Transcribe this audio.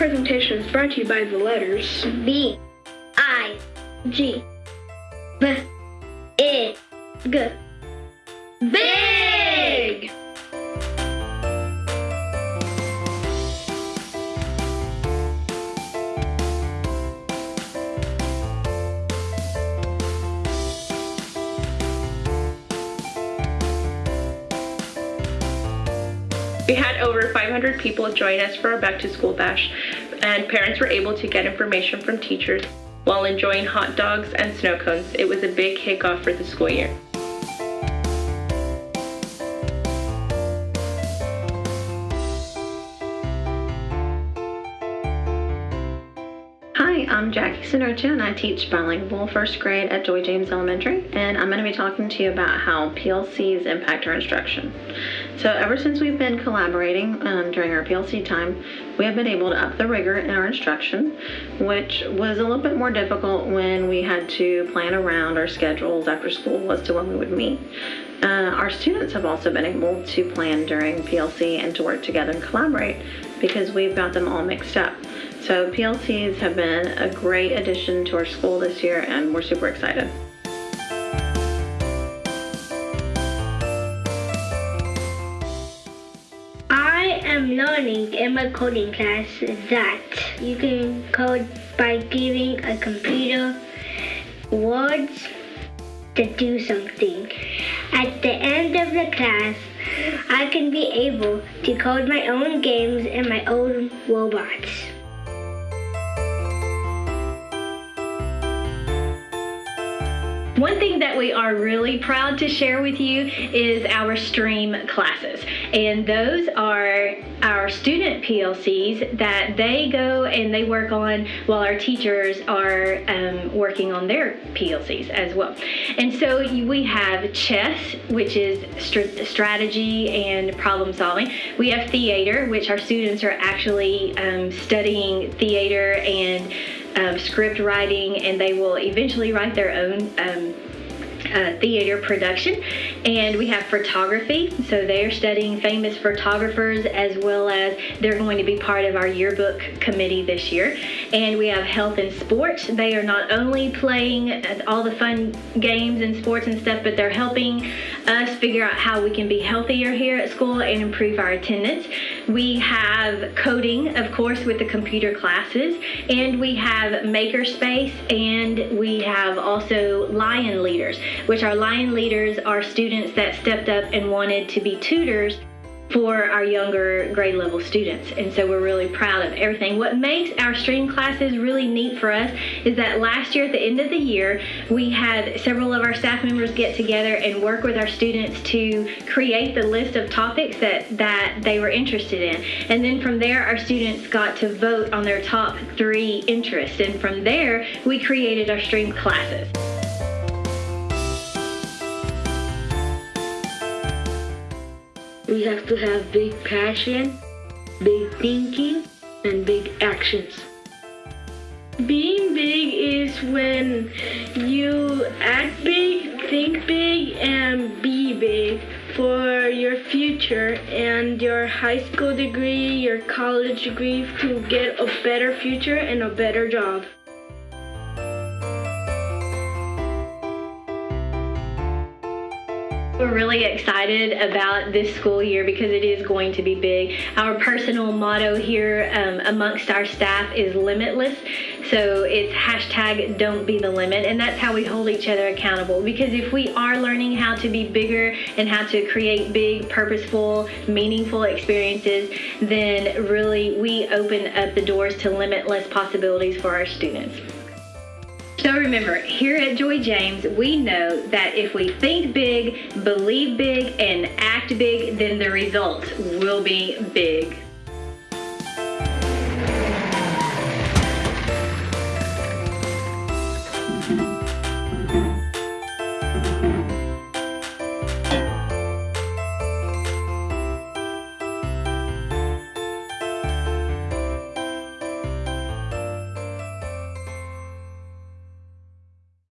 Presentation is brought to you by the letters B I G B I G BIG! We had over 500 people join us for our back to school bash, and parents were able to get information from teachers while enjoying hot dogs and snow cones. It was a big kickoff for the school year. I'm Jackie Sinocha and I teach bilingual first grade at Joy James Elementary and I'm going to be talking to you about how PLCs impact our instruction. So ever since we've been collaborating um, during our PLC time, we have been able to up the rigor in our instruction, which was a little bit more difficult when we had to plan around our schedules after school as to when we would meet. Uh, our students have also been able to plan during PLC and to work together and collaborate because we've got them all mixed up. So PLCs have been a great addition to our school this year and we're super excited. I am learning in my coding class that you can code by giving a computer words to do something. At the end of the class, I can be able to code my own games and my own robots. One thing that we are really proud to share with you is our STREAM classes. And those are our student PLCs that they go and they work on while our teachers are um, working on their PLCs as well. And so we have chess, which is st strategy and problem solving. We have theater, which our students are actually um, studying theater and um, script writing, and they will eventually write their own um, uh, theater production. And we have photography, so they're studying famous photographers as well as they're going to be part of our yearbook committee this year. And we have health and sports. They are not only playing all the fun games and sports and stuff, but they're helping us figure out how we can be healthier here at school and improve our attendance. We have coding, of course, with the computer classes, and we have makerspace, and we have also lion leaders, which our lion leaders are students that stepped up and wanted to be tutors for our younger grade level students. And so we're really proud of everything. What makes our stream classes really neat for us is that last year at the end of the year, we had several of our staff members get together and work with our students to create the list of topics that, that they were interested in. And then from there, our students got to vote on their top three interests. And from there, we created our stream classes. We have to have big passion, big thinking, and big actions. Being big is when you act big, think big, and be big for your future and your high school degree, your college degree to get a better future and a better job. We're really excited about this school year because it is going to be big. Our personal motto here um, amongst our staff is limitless. So it's hashtag don't be the limit. And that's how we hold each other accountable. Because if we are learning how to be bigger and how to create big, purposeful, meaningful experiences, then really we open up the doors to limitless possibilities for our students. So remember, here at Joy James, we know that if we think big, believe big, and act big, then the results will be big.